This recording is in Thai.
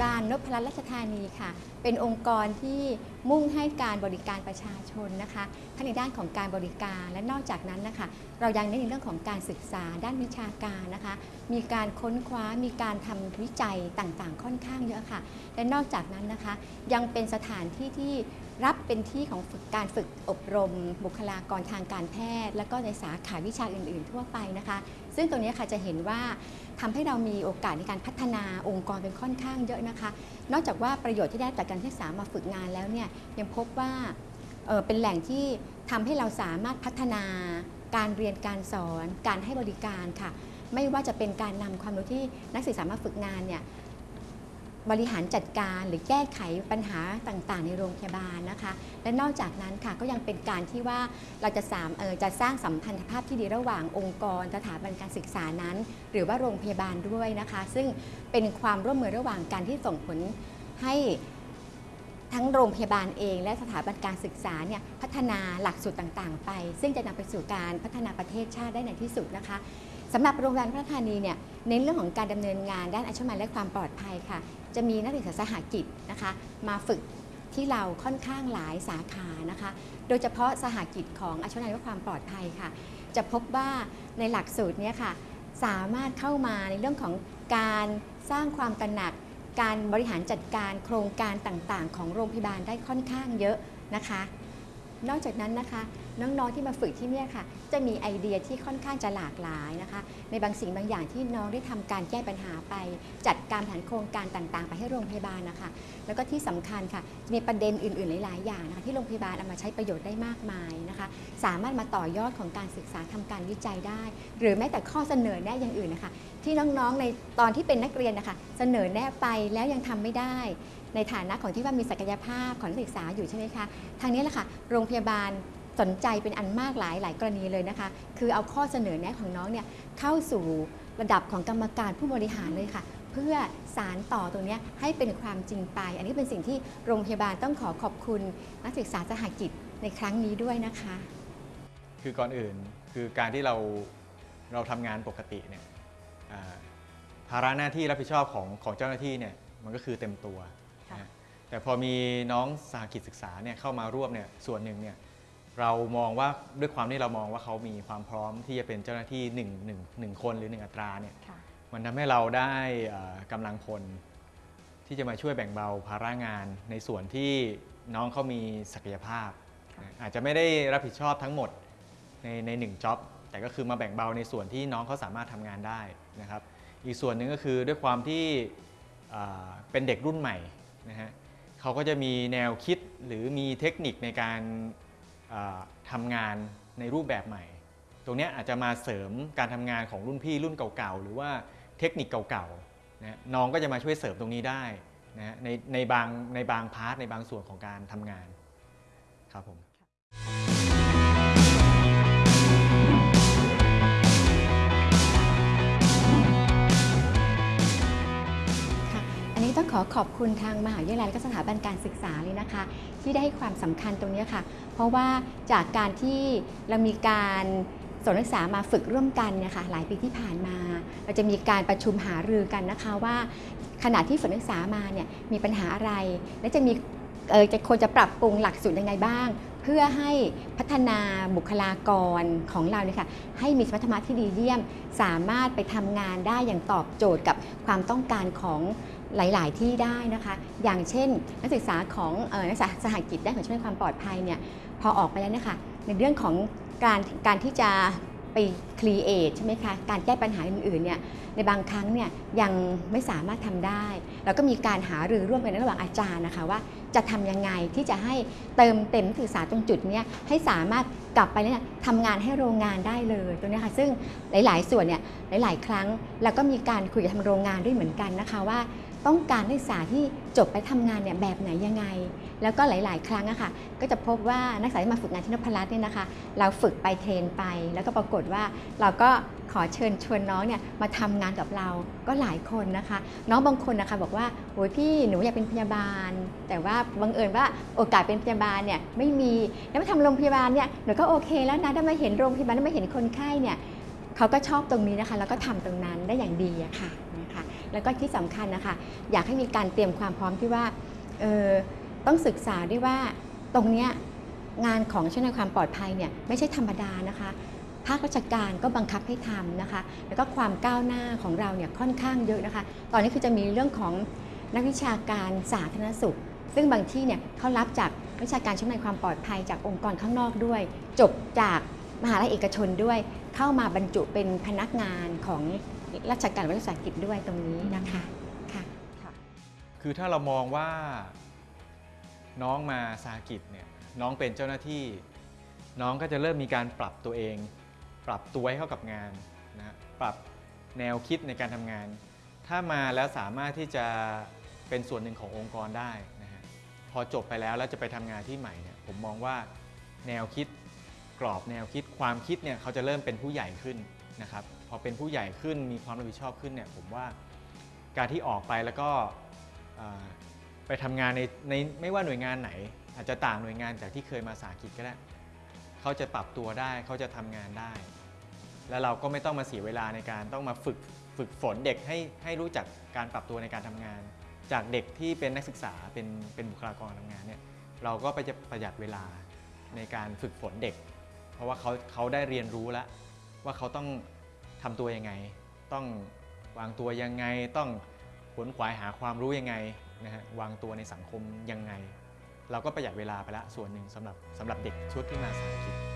พยาบาลนพรัตน์ราชธานีค่ะ เป็นองค์กรที่มุ่งให้การบริการประชาชนนะคะทั้งในด้านของการบริการและนอกจากนั้นนะคะ เรายังเน้นในเรื่องของการศึกษาด้านวิชาการนะคะ มีการค้นคว้ามีการทำวิจัยต่างๆ ค่อนข้างเยอะค่ะ และนอกจากนั้นนะคะ ยังเป็นสถานที่ที่ รับเป็นที่ของฝึกการฝึกอบรม บุคลากรทางการแพทย์ และก็ในสาขาวิชาอื่น ๆ ทั่วไปนะคะ ซึ่งตรงนี้ค่ะจะเห็นว่าทำให้เรามีโอกาสในการพัฒนาองค์กรเป็นค่อนข้างเยอะนะคะ นอกจากว่าประโยชน์ที่ได้จากการศึกษามาฝึกงานแล้วเนี่ยยังพบว่าเออเป็นแหล่งที่ทำให้เราสามารถพัฒนาการเรียนการสอน การให้บริการค่ะ ไม่ว่าจะเป็นการนำความรู้ที่นักศึกษามาฝึกงานเนี่ย บริหารจัดการหรือแก้ไขปัญหาต่างๆ ในโรงพยาบาลนะคะ และนอกจากนั้นค่ะก็ยังเป็นการที่ว่าเราจะสามจะสร้างสัมพันธภาพที่ดีระหว่างองค์กรสถาบันการศึกษานั้น หรือว่าโรงพยาบาลด้วยนะคะ ซึ่งเป็นความร่วมมือระหว่างการที่ส่งผลให้ทั้งโรงพยาบาลเองและสถาบันการศึกษาเนี่ยพัฒนาหลักสูตรต่างๆ ไป ซึ่งจะนำไปสู่การพัฒนาประเทศชาติได้ในที่สุดนะคะสำหรับโรงพยาบาลพระธานีเนี่ยเน้นเรื่องของการดำเนินงานด้านอาชีพและความปลอดภัยค่ะ จะมีนักศึกษาสหกิจนะคะมาฝึกที่เราค่อนข้างหลายสาขานะคะ โดยเฉพาะสหกิจของอาชีวะและความปลอดภัยค่ะ จะพบว่าในหลักสูตรนี้ค่ะสามารถเข้ามาในเรื่องของการสร้างความตระหนัก การบริหารจัดการโครงการต่างๆ ของโรงพยาบาลได้ค่อนข้างเยอะนะคะ นอกจากนั้นนะคะ น้องๆที่มาฝึกที่นี่ค่ะ จะมีไอเดียที่ค่อนข้างจะหลากหลายนะคะ ในบางสิ่งบางอย่างที่น้องได้ทำการแก้ปัญหาไป จัดการแผนโครงการต่างๆ ไปให้โรงพยาบาลนะคะ แล้วก็ที่สำคัญค่ะมีประเด็นอื่นๆหลายๆอย่างนะคะที่โรงพยาบาลเอามาใช้ประโยชน์ได้มากมายนะคะ สามารถมาต่อยอดของการศึกษาทำการวิจัยได้ หรือแม้แต่ข้อเสนอแนะอย่างอื่นนะคะ ที่น้องๆในตอนที่เป็นนักเรียนนะคะ เสนอแนะไปแล้วยังทำไม่ได้ในฐานะของที่ว่ามีศักยภาพของนักศึกษาอยู่ใช่ไหมคะ ทางนี้แหละค่ะ โรงพยาบาล สนใจเป็นอันมากหลายหลายกรณีเลยนะคะ คือเอาข้อเสนอแนะของน้องเนี่ยเข้าสู่ระดับของกรรมการผู้บริหารเลยค่ะ เพื่อสารต่อตรงเนี้ยให้เป็นความจริงไป อันนี้เป็นสิ่งที่โรงพยาบาลต้องขอขอบคุณนักศึกษาสหกิจในครั้งนี้ด้วยนะคะ คือก่อนอื่นคือการที่เราเราทำงานปกติเนี่ยอ่าภาระหน้าที่รับผิดชอบของของเจ้าหน้าที่เนี่ยมันก็คือเต็มตัวค่ะนะแต่พอมีน้องสาหกิจศึกษาเนี่ยเข้ามาร่วมเนี่ยส่วนหนึ่งเนี่ย เรามองว่าด้วยความที่เรามองว่าเขามีความพร้อมที่จะเป็นเจ้าหน้าที่หนึ่งหนึ่งหนึ่งคนหรือหนึ่งอัตราเนี่ยค่ะมันทำให้เราได้เอ่อกำลังพลที่จะมาช่วยแบ่งเบาภาระงานในส่วนที่น้องเขามีศักยภาพค่ะนะอาจจะไม่ได้รับผิดชอบทั้งหมดในในหนึ่งจ็อบแต่ก็คือมาแบ่งเบาในส่วนที่น้องเขาสามารถทำงานได้นะครับ อีกส่วนหนึ่งก็คือด้วยความที่อ่าเป็นเด็กรุ่นใหม่นะฮะเขาก็จะมีแนวคิดหรือมีเทคนิคในการอ่า ทำงานในรูปแบบใหม่ ตรงนี้อาจจะมาเสริมการทำงานของรุ่นพี่รุ่นเก่าๆ หรือว่าเทคนิคเก่าๆนะน้องก็จะมาช่วยเสริมตรงนี้ได้นะฮะในในบางในบางพาร์ทในบางส่วนของการทำงานครับผม ขอขอบคุณทางมหาวิทยาลัยและก็สถาบันการศึกษาเลยนะคะ ที่ได้ให้ความสำคัญตรงนี้ค่ะ เพราะว่าจากการที่เรามีการสอนนักศึกษามาฝึกร่วมกันเนี่ยค่ะหลายปีที่ผ่านมา เราจะมีการประชุมหารือกันนะคะว่า ขณะที่ฝึกนักศึกษามาเนี่ยมีปัญหาอะไร และจะมีเออจะควรจะปรับปรุงหลักสูตรยังไงบ้าง เพื่อให้พัฒนาบุคลากรของเราเนี่ยค่ะให้มีสมรรถนะที่ดีเยี่ยม สามารถไปทำงานได้อย่างตอบโจทย์กับความต้องการของ หลาย ๆ ที่ได้นะคะ อย่างเช่น นักศึกษาของออนักศึกษาสหกิจด้านของช่วยความปลอดภัยเนี่ยพอออกไปแล้วนะคะในเรื่องของการการที่จะไปครีเอทใช่ไหมคะการแก้ปัญหาอื่นๆเนี่ยในบางครั้งเนี่ยยังไม่สามารถทำได้แล้วก็มีการหารือร่วมกันระหว่างอาจารย์นะคะว่าจะทำยังไงที่จะให้เติมเต็มนักศึกษาตรงจุดเนี้ยให้สามารถกลับไปเนี่ยทำงานให้โรงงานได้เลยตรงนี้ค่ะซึ่งหลายๆ ส่วนเนี่ยหลาย ๆ ครั้งแล้วก็มีการคุยกับทางโรงงานด้วยเหมือนกันนะคะว่า ต้องการนักศึกษาที่จบไปทำงานเนี่ยแบบไหนยังไง แล้วก็หลาย ๆ ครั้งอะค่ะ ก็จะพบว่านักศึกษาที่มาฝึกงานที่นพรัตน์เนี่ยนะคะ เราฝึกไปเทรนไป แล้วก็ปรากฏว่าเราก็ขอเชิญชวนน้องเนี่ยมาทำงานกับเราก็หลายคนนะคะ น้องบางคนนะคะบอกว่าโอ้ยพี่หนูอยากเป็นพยาบาล แต่ว่าบังเอิญว่าโอกาสเป็นพยาบาลเนี่ยไม่มีแล้วมาทำโรงพยาบาลเนี่ยหนูก็โอเคแล้วนะได้มาเห็นโรงพยาบาลได้มาเห็นคนไข้เนี่ย เขาก็ชอบตรงนี้นะคะ แล้วก็ทำตรงนั้นได้อย่างดีอะค่ะนะคะแล้วก็ที่สำคัญนะคะ อยากให้มีการเตรียมความพร้อมที่ว่าเออต้องศึกษาด้วยว่าตรงเนี้ยงานของช่วยในความปลอดภัยเนี่ยไม่ใช่ธรรมดานะคะภาคราชการก็บังคับให้ทำนะคะ แล้วก็ความก้าวหน้าของเราเนี่ยค่อนข้างเยอะนะคะ ตอนนี้คือจะมีเรื่องของนักวิชาการสาธารณสุข ซึ่งบางที่เนี่ยเขารับจากวิชาการช่วยในความปลอดภัยจากองค์กรข้างนอกด้วย จบจากมหาลัยเอกชนด้วย เข้ามาบรรจุเป็นพนักงานของราชการวิสาหกิจด้วยตรงนี้นะคะค่ะคือถ้าเรามองว่าน้องมาสาหกิจเนี่ยน้องเป็นเจ้าหน้าที่ น้องก็จะเริ่มมีการปรับตัวเอง ปรับตัวให้เข้ากับงานนะฮะปรับแนวคิดในการทำงาน ถ้ามาแล้วสามารถที่จะเป็นส่วนหนึ่งขององค์กรได้นะฮะพอจบไปแล้วแล้วจะไปทำงานที่ใหม่เนี่ยผมมองว่าแนวคิด กรอบแนวคิดความคิดเนี่ยเขาจะเริ่มเป็นผู้ใหญ่ขึ้นนะครับพอเป็นผู้ใหญ่ขึ้นมีความรับผิดชอบขึ้นเนี่ยผมว่าการที่ออกไปแล้วก็ไปทำงานในในไม่ว่าหน่วยงานไหน อาจจะต่างหน่วยงานจากที่เคยมาสาหกิจก็ได้เขาจะปรับตัวได้เขาจะทำงานได้ แล้วเราก็ไม่ต้องมาเสียเวลาในการต้องมาฝึกฝึกฝนเด็กให้ให้รู้จักการปรับตัวในการทำงาน จากเด็กที่เป็นนักศึกษาเป็นเป็นบุคลากรทำงานเนี่ยเราก็ไปจะประหยัดเวลาในการฝึกฝนเด็ก ราะว่าเขาเขาได้เรียนรู้แล้ว ว่าเขาต้องทำตัวยังไง ต้องวางตัวยังไง ต้องขวนขวายหาความรู้ยังไงนะฮะวางตัวในสังคมยังไง เราก็ประหยัดเวลาไปละส่วนหนึ่งสำหรับสำหรับเด็กชุดที่มาสาธิต